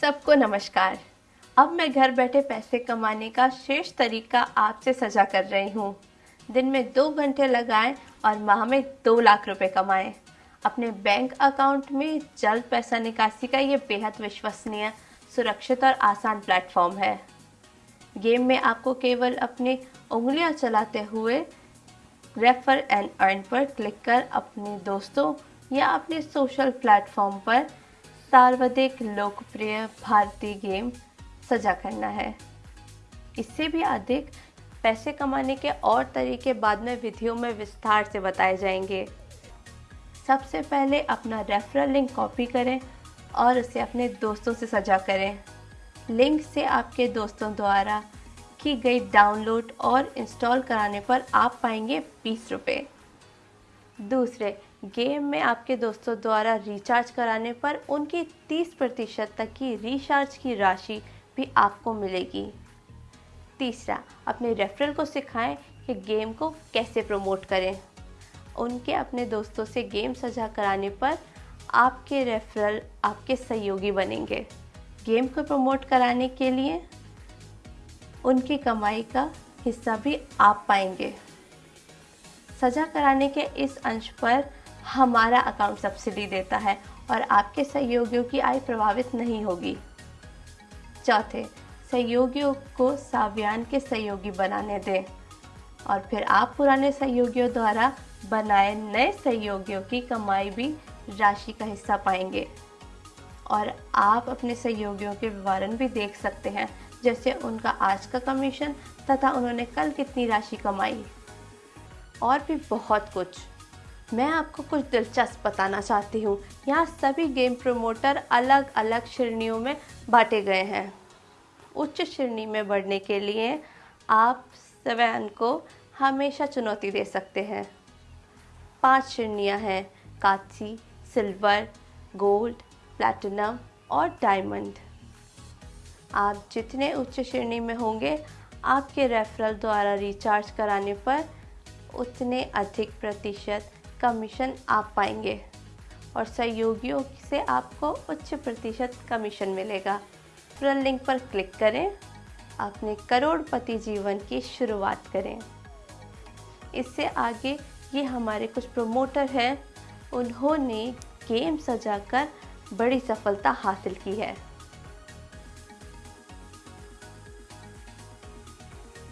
सबको नमस्कार। अब मैं घर बैठे पैसे कमाने का शेष तरीका आपसे सजा कर रही हूँ। दिन में दो घंटे लगाएँ और माह में दो लाख रुपए कमाएँ। अपने बैंक अकाउंट में जल्द पैसा निकासी का ये बेहद विश्वसनीय, सुरक्षित और आसान प्लेटफॉर्म है। गेम में आपको केवल अपनी उंगलियाँ चलाते हुए रेफर एंड अर्न पर क्लिक कर अपने दोस्तों या अपने सोशल प्लेटफॉर्म पर सर्वाधिक लोकप्रिय भारतीय गेम सजा करना है। इससे भी अधिक पैसे कमाने के और तरीके बाद में विधियों में विस्तार से बताए जाएँगे। सबसे पहले अपना रेफरल लिंक कॉपी करें और उसे अपने दोस्तों से सजा करें। लिंक से आपके दोस्तों द्वारा की गई डाउनलोड और इंस्टॉल कराने पर आप पाएँगे बीस रुपये दूसरे गेम में आपके दोस्तों द्वारा रिचार्ज कराने पर उनकी 30 प्रतिशत तक की रिचार्ज की राशि भी आपको मिलेगी। तीसरा, अपने रेफरल को सिखाएँ कि गेम को कैसे प्रमोट करें। उनके अपने दोस्तों से गेम सजा कराने पर आपके रेफरल आपके सहयोगी बनेंगे। गेम को प्रमोट कराने के लिए उनकी कमाई का हिस्सा भी आप पाएँगे। सजा कराने के इस अंश पर हमारा अकाउंट सब्सिडी देता है और आपके सहयोगियों की आय प्रभावित नहीं होगी। चौथे, सहयोगियों को साव्यान के सहयोगी बनाने दें और फिर आप पुराने सहयोगियों द्वारा बनाए नए सहयोगियों की कमाई भी राशि का हिस्सा पाएँगे। और आप अपने सहयोगियों के विवरण भी देख सकते हैं, जैसे उनका आज का कमीशन तथा उन्होंने कल कितनी राशि कमाई। और भी बहुत कुछ। मैं आपको कुछ दिलचस्प बताना चाहती हूँ। यहाँ सभी गेम प्रमोटर अलग अलग श्रेणियों में बांटे गए हैं। उच्च श्रेणी में बढ़ने के लिए आप स्वयं को हमेशा चुनौती दे सकते हैं। पाँच श्रेणियाँ हैं काची सिल्वर, गोल्ड, प्लैटिनम और डायमंड। आप जितने उच्च श्रेणी में होंगे, आपके रेफरल द्वारा रिचार्ज कराने पर उतने अधिक प्रतिशत कमीशन आप पाएँगे और सहयोगियों से आपको उच्च प्रतिशत कमीशन मिलेगा। रेफरल लिंक पर क्लिक करें। अपने करोड़पति जीवन की शुरुआत करें। इससे आगे ये हमारे कुछ प्रमोटर हैं। उन्होंने गेम सजाकर बड़ी सफलता हासिल की है।